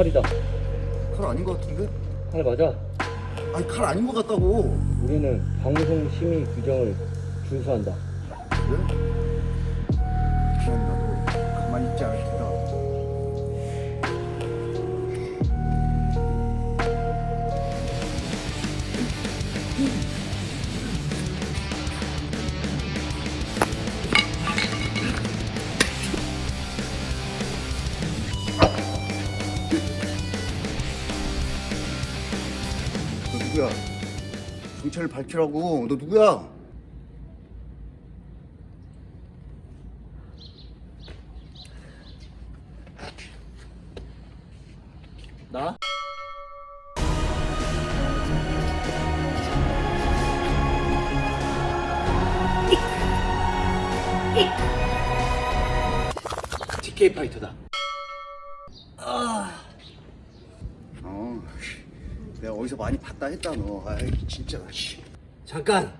칼이다. 칼 아닌 것 같은데? 칼 맞아. 아니 칼 아닌 것 같다고. 우리는 방송 심의 규정을 준수한다. 그래? 너 누구야? 경찰을 밝히라고. 너 누구야? 나? TK 파이터다. 어, 내가 어디서 많이 봤다 했다 너. 아이 진짜. 씨. 잠깐.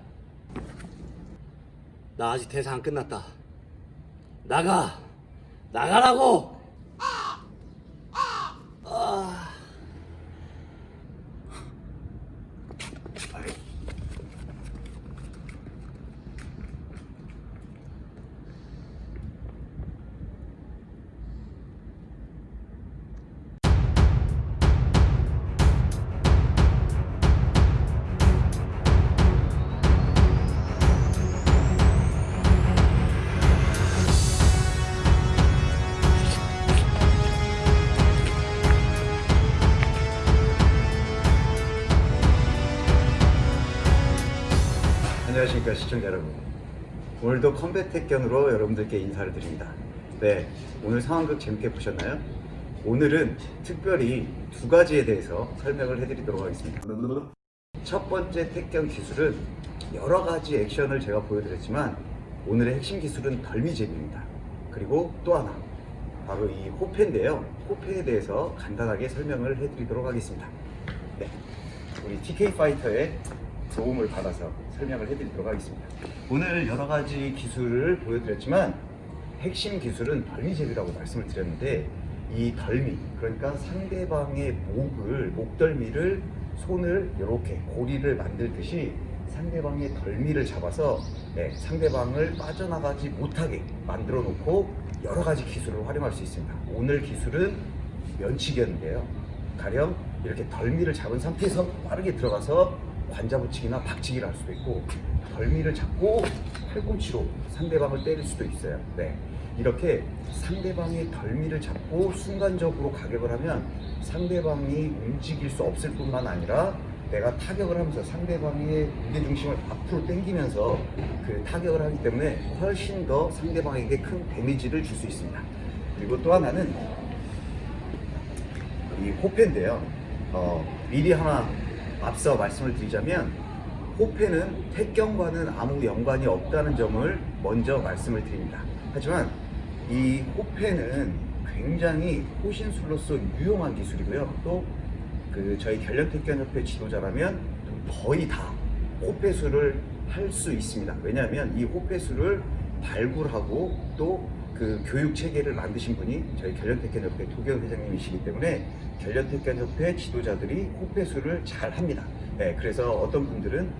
나 아직 대사 안 끝났다. 나가. 나가라고. 안녕하십니까 시청자 여러분. 오늘도 컴백 택견으로 여러분들께 인사를 드립니다. 네, 오늘 상황극 재밌게 보셨나요? 오늘은 특별히 두 가지에 대해서 설명을 해드리도록 하겠습니다. 첫 번째 택견 기술은 여러 가지 액션을 제가 보여드렸지만 오늘의 핵심 기술은 덜미잽입니다. 그리고 또 하나 바로 이 호펜인데요. 호펜에 대해서 간단하게 설명을 해드리도록 하겠습니다. 네, 우리 TK 파이터의 도움을 받아서 설명을 해드리도록 하겠습니다. 오늘 여러 가지 기술을 보여드렸지만 핵심 기술은 덜미잽이라고 말씀을 드렸는데 이 덜미 그러니까 상대방의 목을 목덜미를 손을 이렇게 고리를 만들듯이 상대방의 덜미를 잡아서 네, 상대방을 빠져나가지 못하게 만들어 놓고 여러 가지 기술을 활용할 수 있습니다. 오늘 기술은 면치기였는데요. 가령 이렇게 덜미를 잡은 상태에서 빠르게 들어가서 관자 붙이기나 박치기를 할 수도 있고 덜미를 잡고 팔꿈치로 상대방을 때릴 수도 있어요. 네. 이렇게 상대방의 덜미를 잡고 순간적으로 가격을 하면 상대방이 움직일 수 없을 뿐만 아니라 내가 타격을 하면서 상대방의 무게중심을 앞으로 당기면서 그 타격을 하기 때문에 훨씬 더 상대방에게 큰 데미지를 줄 수 있습니다. 그리고 또 하나는 이 호패인데요. 어, 미리 하나 앞서 말씀을 드리자면 호패는 택경과는 아무 연관이 없다는 점을 먼저 말씀을 드립니다. 하지만 이 호패는 굉장히 호신술로서 유용한 기술이고요. 또 그 저희 결련택견협회 지도자라면 거의 다 호패술을 할 수 있습니다. 왜냐하면 이 호패술을 발굴하고 또 그 교육 체계를 만드신 분이 저희 결련택견협회 도경 회장님이시기 때문에 결련택견협회 지도자들이 호패술을 잘 합니다. 네, 그래서 어떤 분들은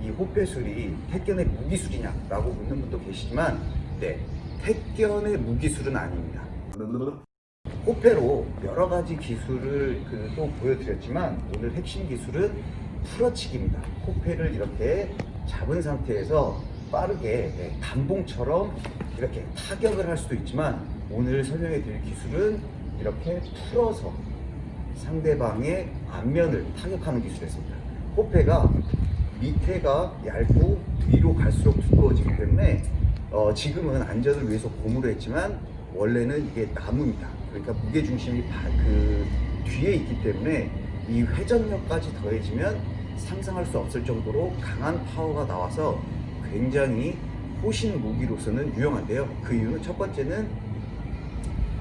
이 호패술이 택견의 무기술이냐라고 묻는 분도 계시지만 네, 택견의 무기술은 아닙니다. 호패로 여러 가지 기술을 그 또 보여드렸지만 오늘 핵심 기술은 풀어치기입니다. 호패를 이렇게 잡은 상태에서 빠르게 네, 단봉처럼 이렇게 타격을 할 수도 있지만 오늘 설명해 드릴 기술은 이렇게 풀어서 상대방의 앞면을 타격하는 기술이었습니다. 호패가 밑에가 얇고 위로 갈수록 두꺼워지기 때문에 어, 지금은 안전을 위해서 고무로 했지만 원래는 이게 나무입니다. 그러니까 무게 중심이 그 뒤에 있기 때문에 이 회전력까지 더해지면 상상할 수 없을 정도로 강한 파워가 나와서 굉장히 호신 무기로서는 유용한데요. 그 이유는 첫 번째는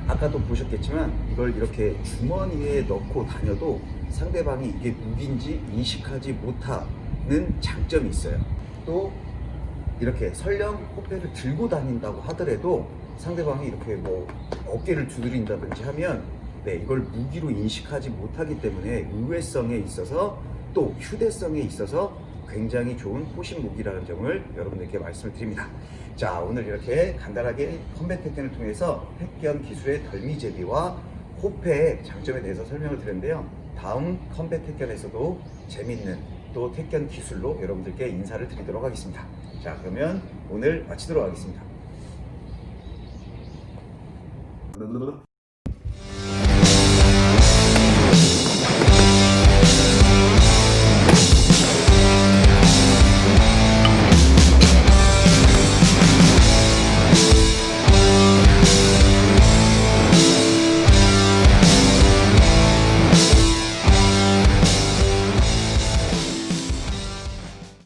아까도 보셨겠지만 이걸 이렇게 주머니에 넣고 다녀도 상대방이 이게 무기인지 인식하지 못하는 장점이 있어요. 또 이렇게 설령 호패를 들고 다닌다고 하더라도 상대방이 이렇게 뭐 어깨를 두드린다든지 하면 네, 이걸 무기로 인식하지 못하기 때문에 의외성에 있어서 또 휴대성에 있어서 굉장히 좋은 호신 무기라는 점을 여러분들께 말씀을 드립니다. 자, 오늘 이렇게 간단하게 컴뱃 택견을 통해서 택견 기술의 덜미 제비와 호패의 장점에 대해서 설명을 드렸는데요. 다음 컴뱃 택견에서도 재밌는 또 택견 기술로 여러분들께 인사를 드리도록 하겠습니다. 자, 그러면 오늘 마치도록 하겠습니다.